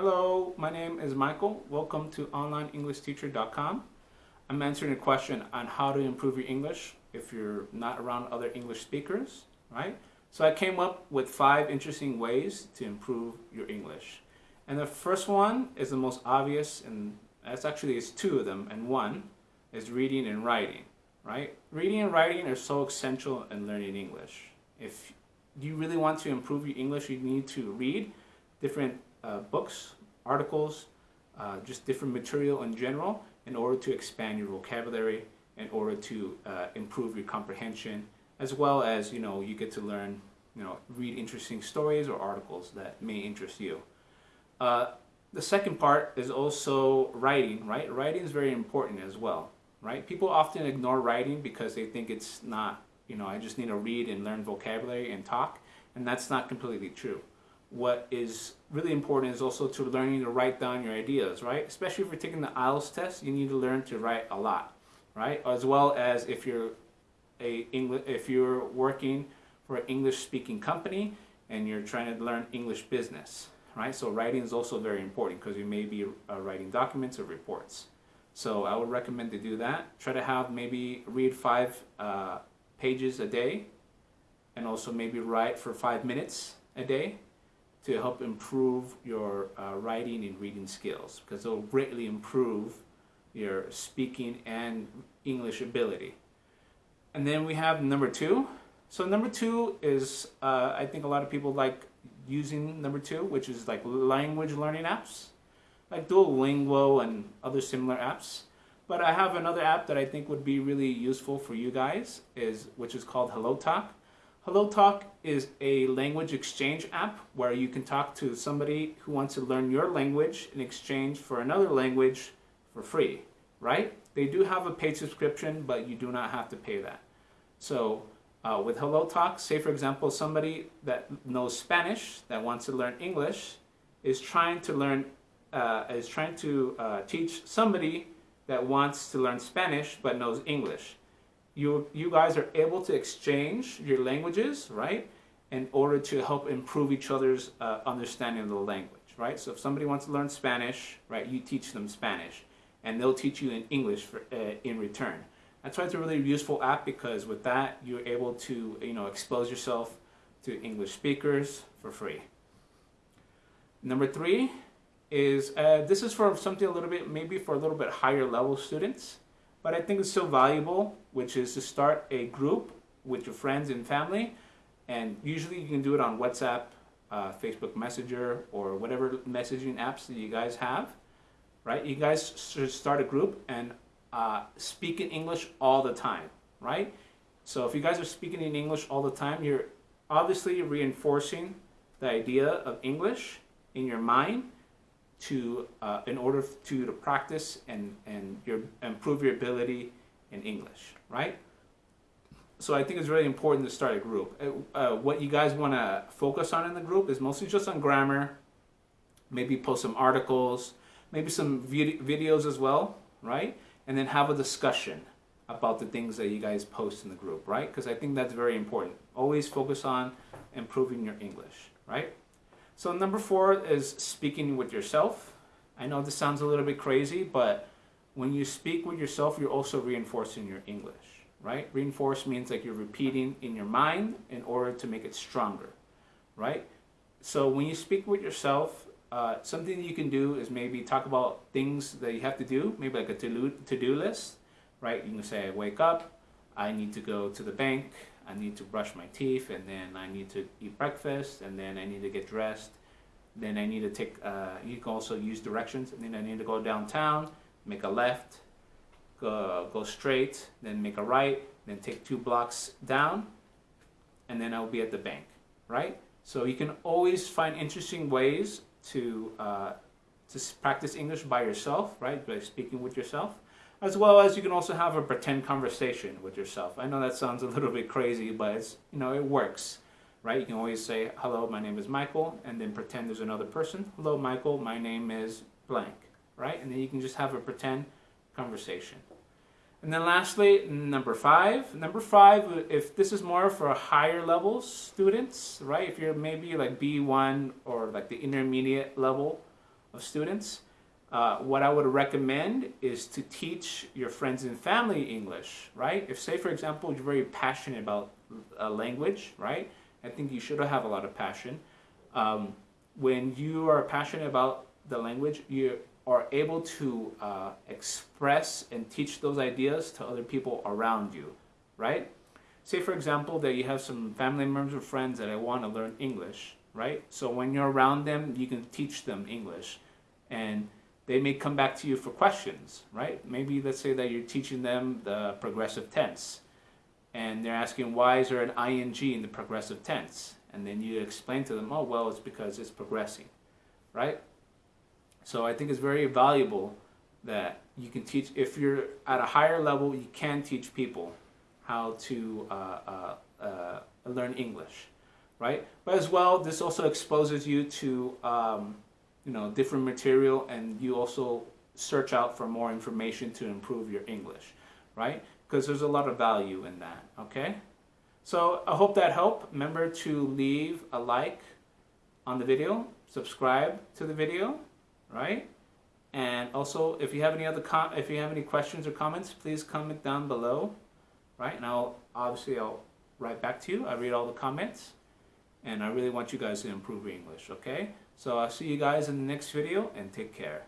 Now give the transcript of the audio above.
Hello, my name is Michael. Welcome to OnlineEnglishTeacher.com. I'm answering a question on how to improve your English if you're not around other English speakers, right? So I came up with five interesting ways to improve your English. And the first one is the most obvious, and that's actually it's two of them, and one is reading and writing, right? Reading and writing are so essential in learning English. If you really want to improve your English, you need to read different uh, books, articles, uh, just different material in general in order to expand your vocabulary, in order to uh, improve your comprehension, as well as, you know, you get to learn, you know, read interesting stories or articles that may interest you. Uh, the second part is also writing, right? Writing is very important as well, right? People often ignore writing because they think it's not, you know, I just need to read and learn vocabulary and talk, and that's not completely true what is really important is also to learning to write down your ideas, right? Especially if you're taking the IELTS test, you need to learn to write a lot, right? As well as if you're a English, if you're working for an English-speaking company and you're trying to learn English business, right? So writing is also very important because you may be uh, writing documents or reports. So I would recommend to do that. Try to have maybe read five uh, pages a day and also maybe write for five minutes a day to help improve your uh, writing and reading skills because it'll greatly improve your speaking and English ability. And then we have number two. So number two is, uh, I think a lot of people like using number two, which is like language learning apps, like Duolingo and other similar apps. But I have another app that I think would be really useful for you guys, is which is called HelloTalk. HelloTalk is a language exchange app where you can talk to somebody who wants to learn your language in exchange for another language for free, right? They do have a paid subscription, but you do not have to pay that. So uh, with HelloTalk, say for example, somebody that knows Spanish that wants to learn English is trying to learn, uh, is trying to uh, teach somebody that wants to learn Spanish but knows English you, you guys are able to exchange your languages, right? In order to help improve each other's uh, understanding of the language, right? So if somebody wants to learn Spanish, right, you teach them Spanish and they'll teach you in English for, uh, in return. That's why it's a really useful app because with that, you're able to, you know, expose yourself to English speakers for free. Number three is, uh, this is for something a little bit, maybe for a little bit higher level students but I think it's still valuable, which is to start a group with your friends and family. And usually you can do it on WhatsApp, uh, Facebook Messenger, or whatever messaging apps that you guys have, right? You guys should start a group and uh, speak in English all the time, right? So if you guys are speaking in English all the time, you're obviously reinforcing the idea of English in your mind to uh, in order to, to practice and, and your, improve your ability in English, right? So I think it's really important to start a group. Uh, uh what you guys want to focus on in the group is mostly just on grammar, maybe post some articles, maybe some vid videos as well, right? And then have a discussion about the things that you guys post in the group, right? Because I think that's very important. Always focus on improving your English, right? So number four is speaking with yourself. I know this sounds a little bit crazy, but when you speak with yourself, you're also reinforcing your English, right? Reinforce means like you're repeating in your mind in order to make it stronger, right? So when you speak with yourself, uh, something you can do is maybe talk about things that you have to do, maybe like a to-do list, right? You can say, I wake up, I need to go to the bank, I need to brush my teeth, and then I need to eat breakfast, and then I need to get dressed. Then I need to take, uh, you can also use directions, and then I need to go downtown, make a left, go, go straight, then make a right, then take two blocks down, and then I'll be at the bank, right? So you can always find interesting ways to, uh, to practice English by yourself, right? By speaking with yourself as well as you can also have a pretend conversation with yourself. I know that sounds a little bit crazy, but it's, you know, it works, right? You can always say, hello, my name is Michael, and then pretend there's another person. Hello, Michael, my name is blank, right? And then you can just have a pretend conversation. And then lastly, number five. Number five, if this is more for higher level students, right? If you're maybe like B1 or like the intermediate level of students, uh, what I would recommend is to teach your friends and family English, right? If, say, for example, you're very passionate about a language, right? I think you should have a lot of passion. Um, when you are passionate about the language, you are able to uh, express and teach those ideas to other people around you, right? Say, for example, that you have some family members or friends that I want to learn English, right? So when you're around them, you can teach them English. And they may come back to you for questions, right? Maybe let's say that you're teaching them the progressive tense and they're asking why is there an ing in the progressive tense? And then you explain to them, oh, well, it's because it's progressing, right? So I think it's very valuable that you can teach, if you're at a higher level, you can teach people how to uh, uh, uh, learn English, right? But as well, this also exposes you to um, you know different material and you also search out for more information to improve your English right? Because there's a lot of value in that okay? So I hope that helped. Remember to leave a like on the video subscribe to the video right? And also if you have any other if you have any questions or comments please comment down below right? And I'll obviously I'll write back to you. I read all the comments and I really want you guys to improve your English okay so I'll see you guys in the next video and take care.